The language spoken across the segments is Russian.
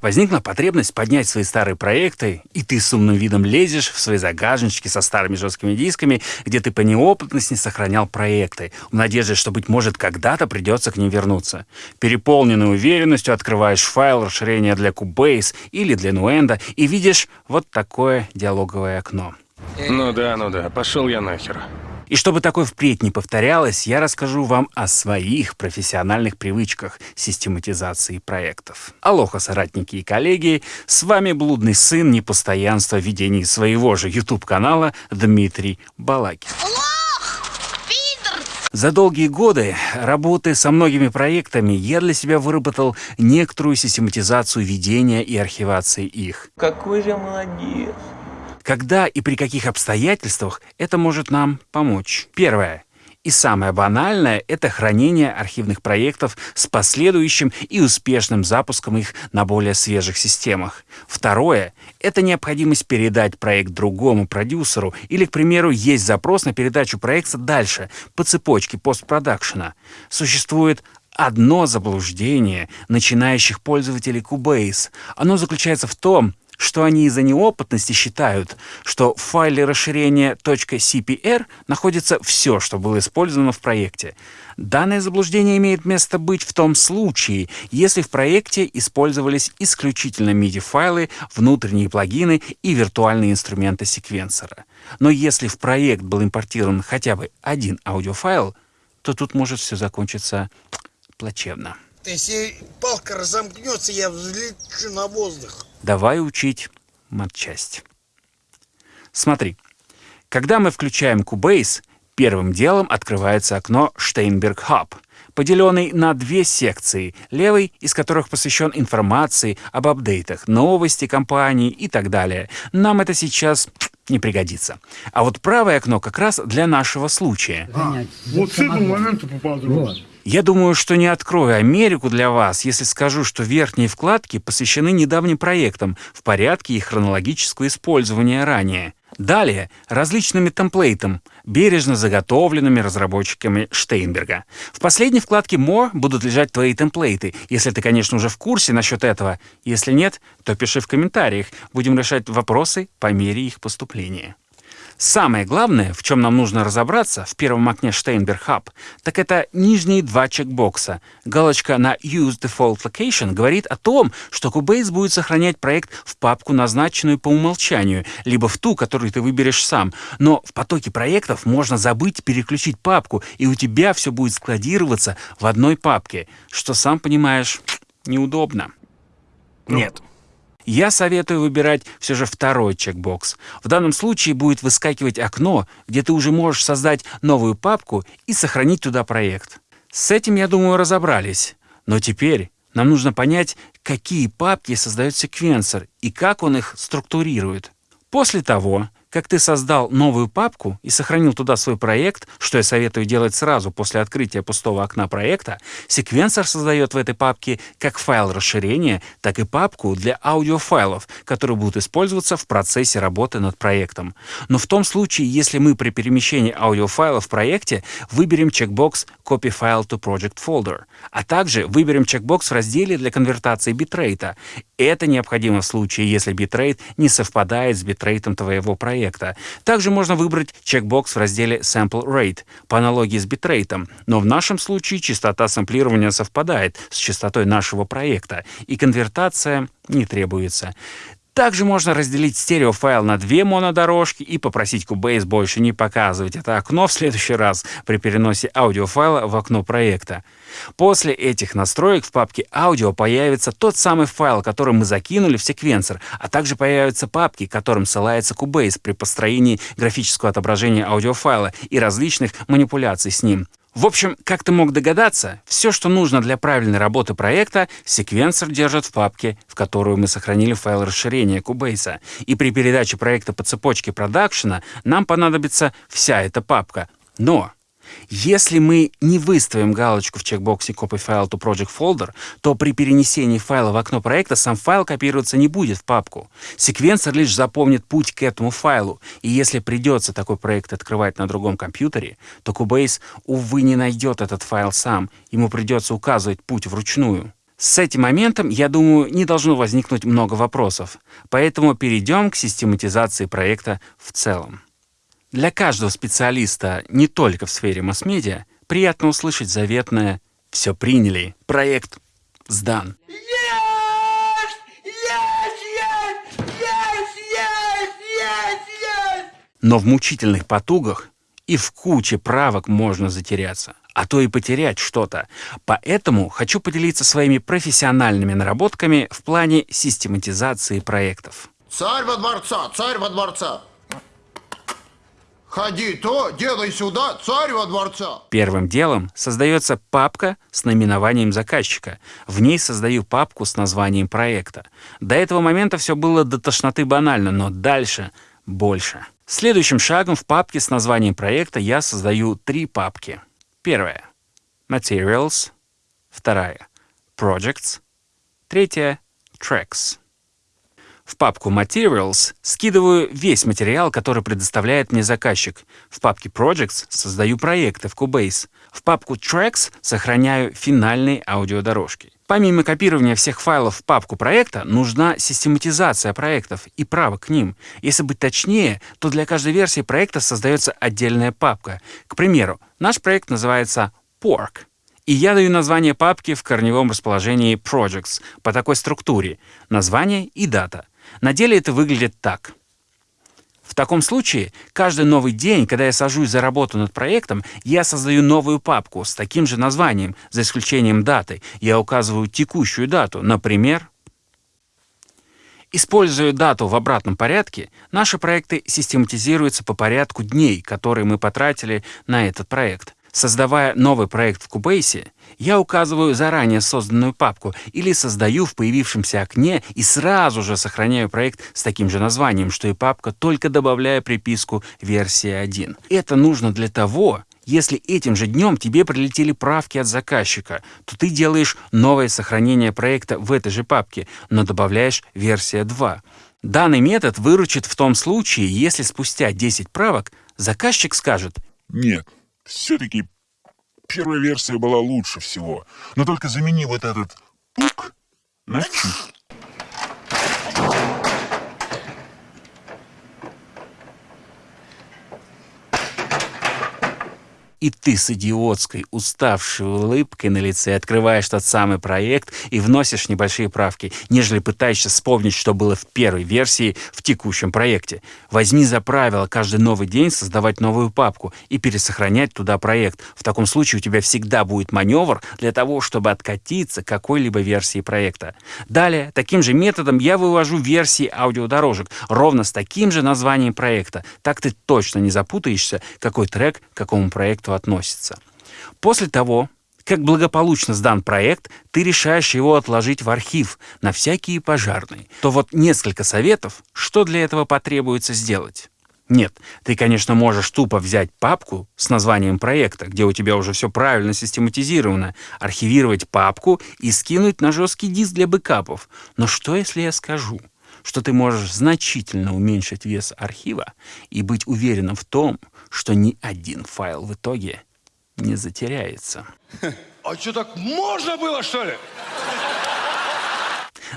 Возникла потребность поднять свои старые проекты, и ты с умным видом лезешь в свои загажнички со старыми жесткими дисками, где ты по неопытности сохранял проекты, в надежде, что, быть может, когда-то придется к ним вернуться. Переполненной уверенностью открываешь файл расширения для Cubase или для Nuendo и видишь вот такое диалоговое окно. Ну да, ну да, пошел я нахер. И чтобы такое впредь не повторялось, я расскажу вам о своих профессиональных привычках систематизации проектов. Алоха, соратники и коллеги, с вами блудный сын непостоянства в ведении своего же YouTube-канала Дмитрий Балакин. За долгие годы работы со многими проектами я для себя выработал некоторую систематизацию ведения и архивации их. Какой же молодец. Когда и при каких обстоятельствах это может нам помочь? Первое. И самое банальное – это хранение архивных проектов с последующим и успешным запуском их на более свежих системах. Второе – это необходимость передать проект другому продюсеру или, к примеру, есть запрос на передачу проекта дальше по цепочке постпродакшена. Существует одно заблуждение начинающих пользователей Cubase. Оно заключается в том, что они из-за неопытности считают, что в файле расширения .cpr находится все, что было использовано в проекте. Данное заблуждение имеет место быть в том случае, если в проекте использовались исключительно MIDI-файлы, внутренние плагины и виртуальные инструменты секвенсора. Но если в проект был импортирован хотя бы один аудиофайл, то тут может все закончиться плачевно. Если палка разомкнется, я взлечу на воздух. Давай учить матчасть. Смотри, когда мы включаем Cubase, первым делом открывается окно Steinberg Hub, поделенный на две секции, левый из которых посвящен информации об апдейтах, новости компании и так далее. Нам это сейчас не пригодится. А вот правое окно как раз для нашего случая. А, вот с этого момента поподробнее. Вот. Я думаю, что не открою Америку для вас, если скажу, что верхние вкладки посвящены недавним проектам в порядке их хронологического использования ранее. Далее различными темплейтам, бережно заготовленными разработчиками Штейнберга. В последней вкладке More будут лежать твои темплейты, если ты, конечно, уже в курсе насчет этого. Если нет, то пиши в комментариях. Будем решать вопросы по мере их поступления. Самое главное, в чем нам нужно разобраться в первом окне Steinberg Hub, так это нижние два чекбокса. Галочка на Use Default Location говорит о том, что Cubase будет сохранять проект в папку, назначенную по умолчанию, либо в ту, которую ты выберешь сам. Но в потоке проектов можно забыть переключить папку, и у тебя все будет складироваться в одной папке, что, сам понимаешь, неудобно. Нет, я советую выбирать все же второй чекбокс. В данном случае будет выскакивать окно, где ты уже можешь создать новую папку и сохранить туда проект. С этим, я думаю, разобрались. Но теперь нам нужно понять, какие папки создает секвенсор и как он их структурирует. После того, как ты создал новую папку и сохранил туда свой проект, что я советую делать сразу после открытия пустого окна проекта, секвенсор создает в этой папке как файл расширения, так и папку для аудиофайлов, которые будут использоваться в процессе работы над проектом. Но в том случае, если мы при перемещении аудиофайла в проекте выберем чекбокс Copy File to Project Folder, а также выберем чекбокс в разделе для конвертации битрейта. Это необходимо в случае, если битрейт не совпадает с битрейтом твоего проекта. Также можно выбрать чекбокс в разделе Sample Rate по аналогии с битрейтом, но в нашем случае частота сэмплирования совпадает с частотой нашего проекта, и конвертация не требуется. Также можно разделить стереофайл на две монодорожки и попросить Cubase больше не показывать это окно в следующий раз при переносе аудиофайла в окно проекта. После этих настроек в папке «Аудио» появится тот самый файл, который мы закинули в секвенсор, а также появятся папки, которым ссылается Cubase при построении графического отображения аудиофайла и различных манипуляций с ним. В общем, как ты мог догадаться, все, что нужно для правильной работы проекта, секвенсор держит в папке, в которую мы сохранили файл расширения Cubase. И при передаче проекта по цепочке продакшена нам понадобится вся эта папка. Но если мы не выставим галочку в чекбоксе Copy File to Project Folder, то при перенесении файла в окно проекта сам файл копироваться не будет в папку. Секвенсор лишь запомнит путь к этому файлу, и если придется такой проект открывать на другом компьютере, то Cubase, увы, не найдет этот файл сам, ему придется указывать путь вручную. С этим моментом, я думаю, не должно возникнуть много вопросов, поэтому перейдем к систематизации проекта в целом. Для каждого специалиста, не только в сфере масс-медиа, приятно услышать заветное «все приняли, проект сдан». Но в мучительных потугах и в куче правок можно затеряться, а то и потерять что-то. Поэтому хочу поделиться своими профессиональными наработками в плане систематизации проектов. Царь во дворца, царь во дворца. Ходи то, делай сюда, царь во дворца. Первым делом создается папка с наименованием заказчика. В ней создаю папку с названием проекта. До этого момента все было до тошноты банально, но дальше больше. Следующим шагом в папке с названием проекта я создаю три папки. Первая — Materials. Вторая — Projects. Третья — Tracks. В папку Materials скидываю весь материал, который предоставляет мне заказчик. В папке Projects создаю проекты в Cubase. В папку Tracks сохраняю финальные аудиодорожки. Помимо копирования всех файлов в папку проекта, нужна систематизация проектов и правок к ним. Если быть точнее, то для каждой версии проекта создается отдельная папка. К примеру, наш проект называется Pork. И я даю название папки в корневом расположении Projects по такой структуре. Название и дата. На деле это выглядит так. В таком случае, каждый новый день, когда я сажусь за работу над проектом, я создаю новую папку с таким же названием, за исключением даты. Я указываю текущую дату, например, Используя дату в обратном порядке, наши проекты систематизируются по порядку дней, которые мы потратили на этот проект. Создавая новый проект в Cubase, я указываю заранее созданную папку или создаю в появившемся окне и сразу же сохраняю проект с таким же названием, что и папка, только добавляя приписку версия 1. Это нужно для того, если этим же днем тебе прилетели правки от заказчика, то ты делаешь новое сохранение проекта в этой же папке, но добавляешь версия 2. Данный метод выручит в том случае, если спустя 10 правок заказчик скажет Нет, все-таки первая версия была лучше всего. Но только замени вот этот пук на чик. И ты с идиотской, уставшей улыбкой на лице открываешь тот самый проект и вносишь небольшие правки, нежели пытаешься вспомнить, что было в первой версии в текущем проекте. Возьми за правило каждый новый день создавать новую папку и пересохранять туда проект. В таком случае у тебя всегда будет маневр для того, чтобы откатиться к какой-либо версии проекта. Далее, таким же методом я вывожу версии аудиодорожек, ровно с таким же названием проекта. Так ты точно не запутаешься, какой трек какому проекту относится. После того, как благополучно сдан проект, ты решаешь его отложить в архив на всякие пожарные, то вот несколько советов, что для этого потребуется сделать. Нет, ты, конечно, можешь тупо взять папку с названием проекта, где у тебя уже все правильно систематизировано, архивировать папку и скинуть на жесткий диск для бэкапов. Но что, если я скажу, что ты можешь значительно уменьшить вес архива и быть уверенным в том, что ни один файл в итоге не затеряется. А что, так можно было, что ли?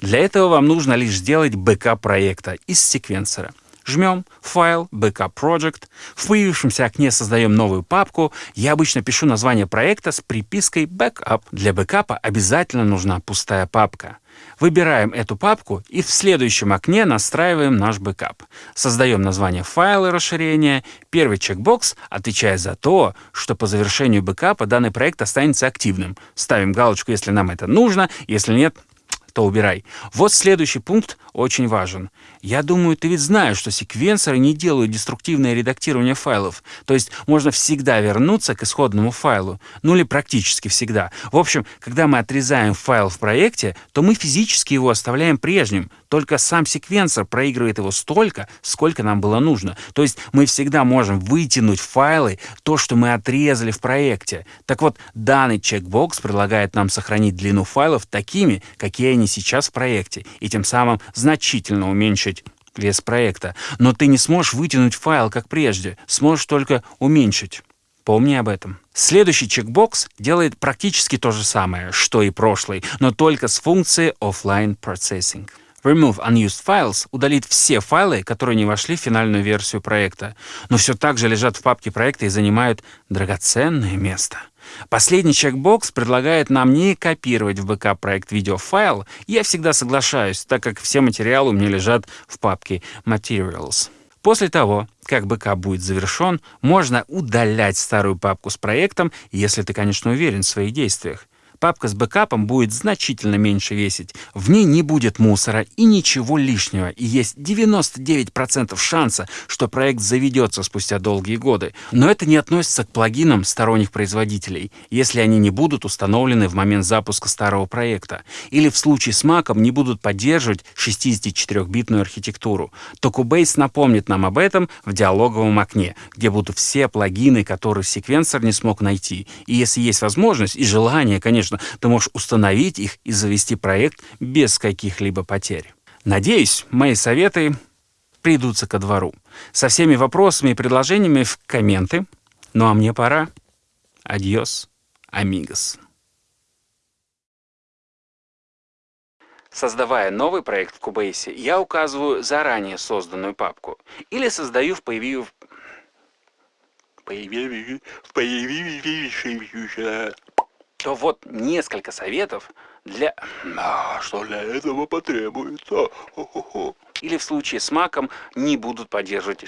Для этого вам нужно лишь сделать бэкап проекта из секвенсора. Жмем «Файл», «Backup Project». В появившемся окне создаем новую папку. Я обычно пишу название проекта с припиской «Backup». Для бэкапа обязательно нужна пустая папка. Выбираем эту папку и в следующем окне настраиваем наш бэкап. Создаем название файла расширения. Первый чекбокс отвечает за то, что по завершению бэкапа данный проект останется активным. Ставим галочку, если нам это нужно, если нет, то убирай. Вот следующий пункт очень важен. Я думаю, ты ведь знаешь, что секвенсоры не делают деструктивное редактирование файлов. То есть можно всегда вернуться к исходному файлу. Ну или практически всегда. В общем, когда мы отрезаем файл в проекте, то мы физически его оставляем прежним. Только сам секвенсор проигрывает его столько, сколько нам было нужно. То есть мы всегда можем вытянуть файлы, то, что мы отрезали в проекте. Так вот, данный чекбокс предлагает нам сохранить длину файлов такими, какие они сейчас в проекте, и тем самым значительно уменьшить вес проекта. Но ты не сможешь вытянуть файл, как прежде, сможешь только уменьшить. Помни об этом. Следующий чекбокс делает практически то же самое, что и прошлый, но только с функцией Offline Processing. Remove Unused Files удалит все файлы, которые не вошли в финальную версию проекта, но все так же лежат в папке проекта и занимают драгоценное место. Последний чекбокс предлагает нам не копировать в бэкап-проект видеофайл. Я всегда соглашаюсь, так как все материалы у меня лежат в папке Materials. После того, как бэкап будет завершен, можно удалять старую папку с проектом, если ты, конечно, уверен в своих действиях. Папка с бэкапом будет значительно меньше весить. В ней не будет мусора и ничего лишнего. И есть 99% шанса, что проект заведется спустя долгие годы. Но это не относится к плагинам сторонних производителей, если они не будут установлены в момент запуска старого проекта. Или в случае с Mac не будут поддерживать 64-битную архитектуру. То Cubase напомнит нам об этом в диалоговом окне, где будут все плагины, которые секвенсор не смог найти. И если есть возможность и желание, конечно, конечно, ты можешь установить их и завести проект без каких-либо потерь. Надеюсь, мои советы придутся ко двору. Со всеми вопросами и предложениями в комменты. Ну а мне пора. Адьос, амигос. Создавая новый проект в Cubase, я указываю заранее созданную папку или создаю в появившемся то вот несколько советов для... А что для этого потребуется? Хо-хо-хо. Или в случае с маком не будут поддерживать...